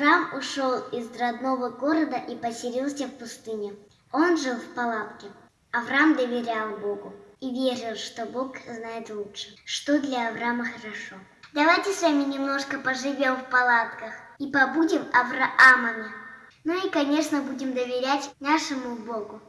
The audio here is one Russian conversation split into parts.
Авраам ушел из родного города и поселился в пустыне. Он жил в палатке. Авраам доверял Богу и верил, что Бог знает лучше, что для Авраама хорошо. Давайте с вами немножко поживем в палатках и побудем Авраамами. Ну и, конечно, будем доверять нашему Богу.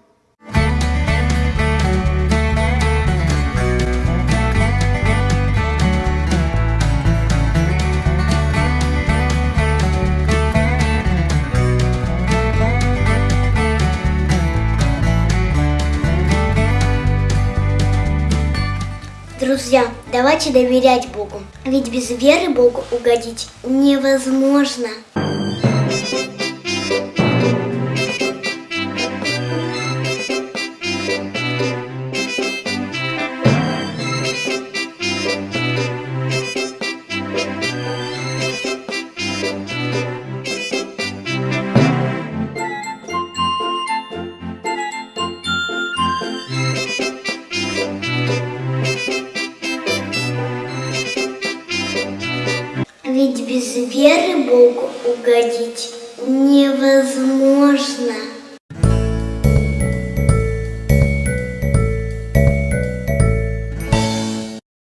Друзья, давайте доверять Богу, ведь без веры Богу угодить невозможно. Ведь без веры Богу угодить невозможно.